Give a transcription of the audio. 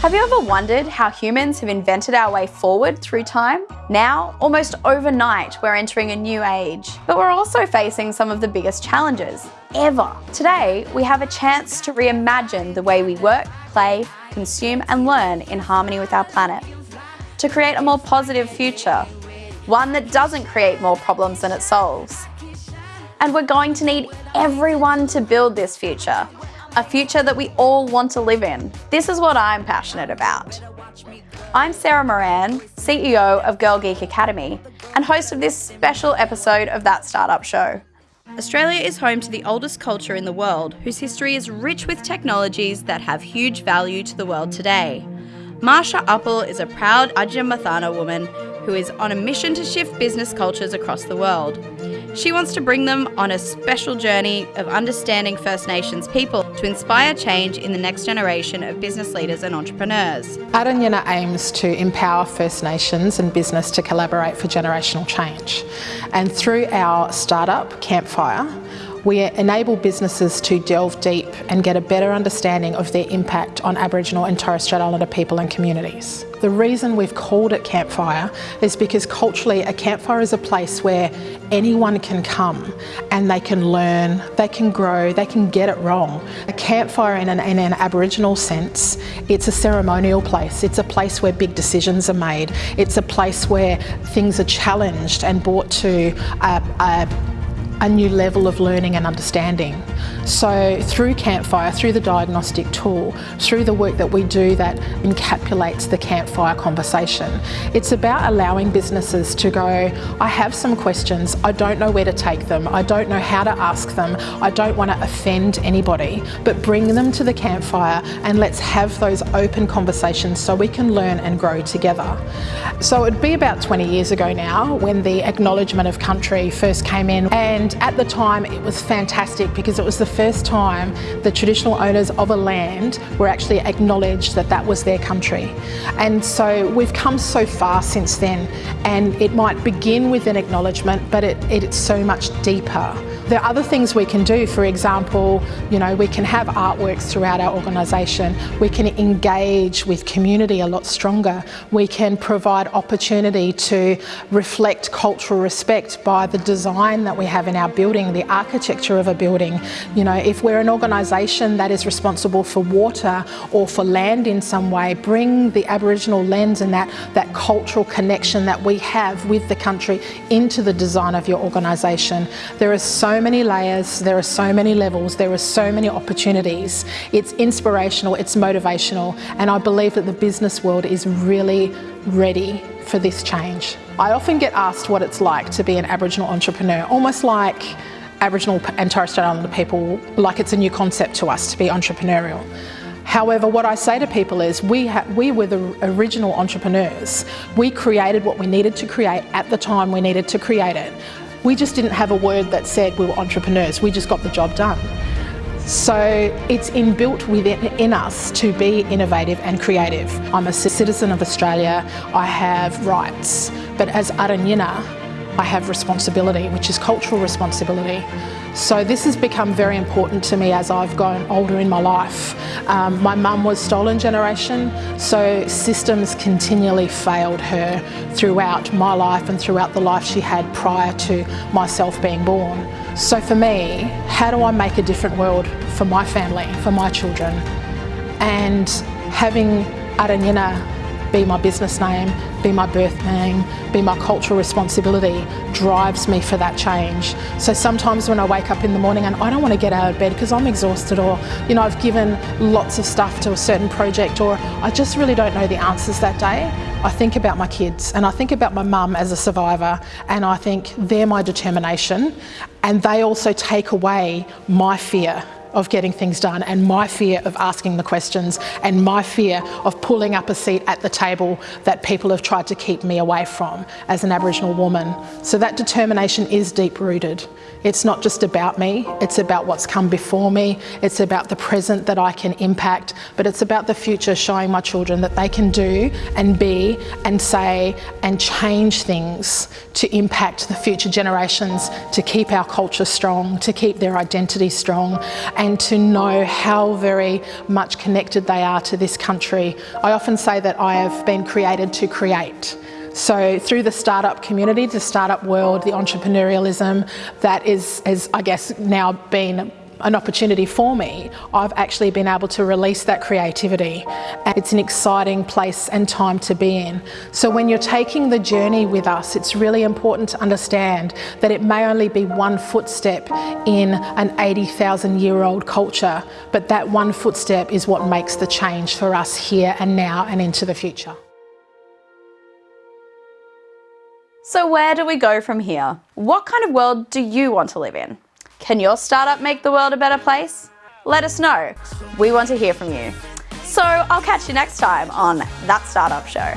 Have you ever wondered how humans have invented our way forward through time? Now, almost overnight, we're entering a new age. But we're also facing some of the biggest challenges ever. Today, we have a chance to reimagine the way we work, play, consume and learn in harmony with our planet. To create a more positive future, one that doesn't create more problems than it solves. And we're going to need everyone to build this future, a future that we all want to live in. This is what I'm passionate about. I'm Sarah Moran, CEO of Girl Geek Academy and host of this special episode of That Startup Show. Australia is home to the oldest culture in the world, whose history is rich with technologies that have huge value to the world today. Marsha Uppill is a proud Adnyamathanha woman who is on a mission to shift business cultures across the world. She wants to bring them on a special journey of understanding First Nations people to inspire change in the next generation of business leaders and entrepreneurs. Arranyinha aims to empower First Nations and business to collaborate for generational change. And through our startup, Campfire, we enable businesses to delve deep and get a better understanding of their impact on Aboriginal and Torres Strait Islander people and communities. The reason we've called it Campfire is because culturally a campfire is a place where anyone can come and they can learn, they can grow, they can get it wrong. A campfire in an, in an Aboriginal sense, it's a ceremonial place. It's a place where big decisions are made. It's a place where things are challenged and brought to a, a a new level of learning and understanding. So through Campfire, through the diagnostic tool, through the work that we do that encapsulates the Campfire conversation, it's about allowing businesses to go, I have some questions, I don't know where to take them, I don't know how to ask them, I don't want to offend anybody, but bring them to the Campfire and let's have those open conversations so we can learn and grow together. So it'd be about 20 years ago now when the acknowledgement of country first came in and and at the time it was fantastic because it was the first time the traditional owners of a land were actually acknowledged that that was their country. And so we've come so far since then and it might begin with an acknowledgement but it, it's so much deeper. There are other things we can do, for example, you know, we can have artworks throughout our organisation, we can engage with community a lot stronger, we can provide opportunity to reflect cultural respect by the design that we have in our building, the architecture of a building. You know, if we're an organisation that is responsible for water or for land in some way, bring the Aboriginal lens and that, that cultural connection that we have with the country into the design of your organisation. There are so many layers, there are so many levels, there are so many opportunities. It's inspirational, it's motivational, and I believe that the business world is really ready for this change. I often get asked what it's like to be an Aboriginal entrepreneur, almost like Aboriginal and Torres Strait Islander people, like it's a new concept to us to be entrepreneurial. However, what I say to people is we, we were the original entrepreneurs. We created what we needed to create at the time we needed to create it. We just didn't have a word that said we were entrepreneurs, we just got the job done. So it's inbuilt within in us to be innovative and creative. I'm a citizen of Australia, I have rights, but as Arranyinha, I have responsibility, which is cultural responsibility. So this has become very important to me as I've grown older in my life. Um, my mum was stolen generation, so systems continually failed her throughout my life and throughout the life she had prior to myself being born. So for me, how do I make a different world for my family, for my children? And having Arranyinha be my business name, be my birth name, be my cultural responsibility drives me for that change. So sometimes when I wake up in the morning and I don't want to get out of bed because I'm exhausted or, you know, I've given lots of stuff to a certain project or I just really don't know the answers that day, I think about my kids and I think about my mum as a survivor and I think they're my determination and they also take away my fear of getting things done and my fear of asking the questions and my fear of pulling up a seat at the table that people have tried to keep me away from as an Aboriginal woman. So that determination is deep rooted. It's not just about me, it's about what's come before me, it's about the present that I can impact, but it's about the future showing my children that they can do and be and say and change things to impact the future generations, to keep our culture strong, to keep their identity strong and to know how very much connected they are to this country. I often say that I have been created to create. So through the startup community, the startup world, the entrepreneurialism that is, has I guess now been an opportunity for me, I've actually been able to release that creativity. And it's an exciting place and time to be in. So when you're taking the journey with us, it's really important to understand that it may only be one footstep in an 80,000 year old culture, but that one footstep is what makes the change for us here and now and into the future. So where do we go from here? What kind of world do you want to live in? Can your startup make the world a better place? Let us know. We want to hear from you. So I'll catch you next time on That Startup Show.